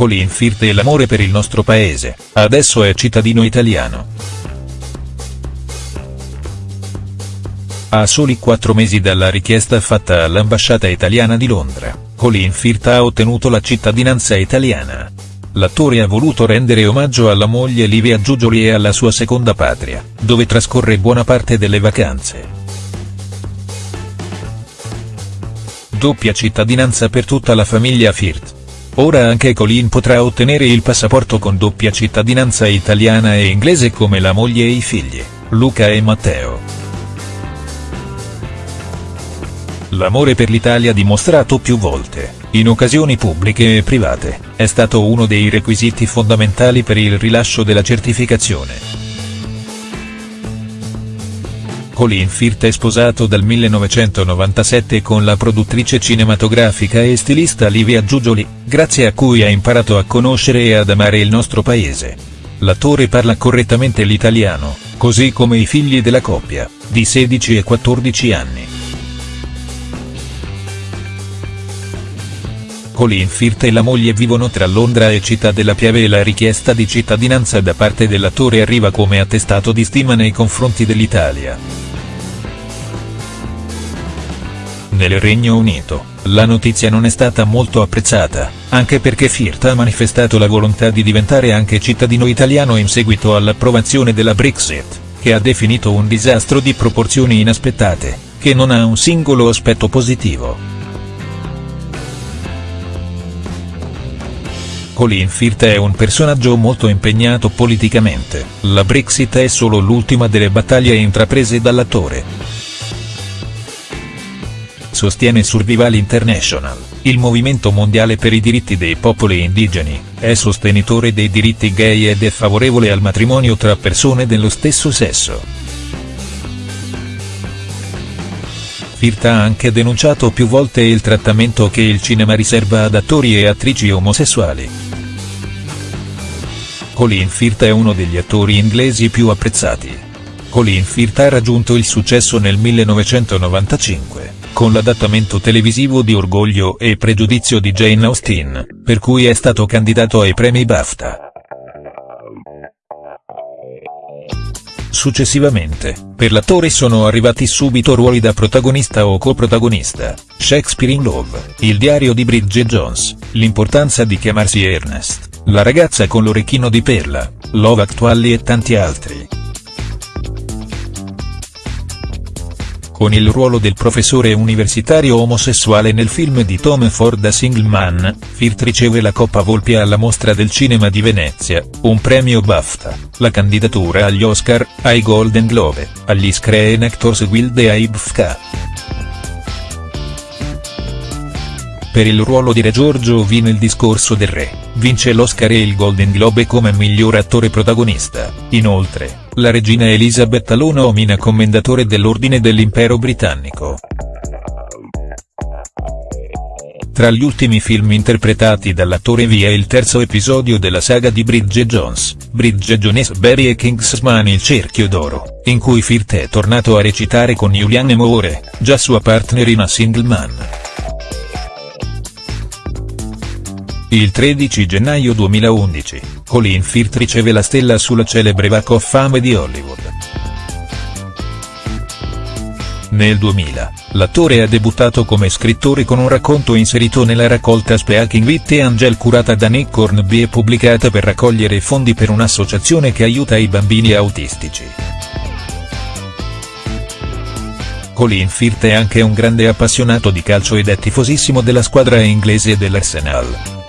Colin Firth e l'amore per il nostro paese, adesso è cittadino italiano. A soli quattro mesi dalla richiesta fatta all'ambasciata italiana di Londra, Colin Firth ha ottenuto la cittadinanza italiana. L'attore ha voluto rendere omaggio alla moglie Livia Giugioli e alla sua seconda patria, dove trascorre buona parte delle vacanze. Doppia cittadinanza per tutta la famiglia Firth. Ora anche Colin potrà ottenere il passaporto con doppia cittadinanza italiana e inglese come la moglie e i figli, Luca e Matteo. L'amore per l'Italia dimostrato più volte, in occasioni pubbliche e private, è stato uno dei requisiti fondamentali per il rilascio della certificazione. Colin Firth è sposato dal 1997 con la produttrice cinematografica e stilista Livia Giugioli, grazie a cui ha imparato a conoscere e ad amare il nostro paese. L'attore parla correttamente l'italiano, così come i figli della coppia, di 16 e 14 anni. Colin Firth e la moglie vivono tra Londra e Città della Piave e la richiesta di cittadinanza da parte dell'attore arriva come attestato di stima nei confronti dell'Italia. Nel Regno Unito, la notizia non è stata molto apprezzata, anche perché Firth ha manifestato la volontà di diventare anche cittadino italiano in seguito all'approvazione della Brexit, che ha definito un disastro di proporzioni inaspettate, che non ha un singolo aspetto positivo. Colin Firth è un personaggio molto impegnato politicamente, la Brexit è solo l'ultima delle battaglie intraprese dall'attore. Sostiene Survival International, il movimento mondiale per i diritti dei popoli indigeni, è sostenitore dei diritti gay ed è favorevole al matrimonio tra persone dello stesso sesso. Firth ha anche denunciato più volte il trattamento che il cinema riserva ad attori e attrici omosessuali. Colin Firth è uno degli attori inglesi più apprezzati. Colin Firth ha raggiunto il successo nel 1995, con l'adattamento televisivo di Orgoglio e Pregiudizio di Jane Austen, per cui è stato candidato ai premi BAFTA. Successivamente, per l'attore sono arrivati subito ruoli da protagonista o coprotagonista, Shakespeare in Love, Il diario di Bridget Jones, L'importanza di chiamarsi Ernest. La ragazza con l'orecchino di perla, Love Actually e tanti altri. Con il ruolo del professore universitario omosessuale nel film di Tom Ford A Single Man, Firth riceve la Coppa Volpi alla Mostra del Cinema di Venezia, un premio BAFTA, la candidatura agli Oscar, ai Golden Globe, agli Screen Actors Guild e ai BFTA. Per il ruolo di Re Giorgio V nel discorso del re, vince l'Oscar e il Golden Globe come miglior attore protagonista, inoltre, la regina Elizabeth lo nomina commendatore dell'Ordine dell'Impero Britannico. Tra gli ultimi film interpretati dall'attore vi è il terzo episodio della saga di Bridget Jones, Bridget Jones Berry e Kingsman Il cerchio d'oro, in cui Firth è tornato a recitare con Julianne Moore, già sua partner in A Single Man. Il 13 gennaio 2011, Colin Firth riceve la stella sulla celebre Walk of Fame di Hollywood. Nel 2000, l'attore ha debuttato come scrittore con un racconto inserito nella raccolta Speaking with Angel curata da Nick Hornby e pubblicata per raccogliere fondi per un'associazione che aiuta i bambini autistici. Colin Firth è anche un grande appassionato di calcio ed è tifosissimo della squadra inglese dell'Arsenal.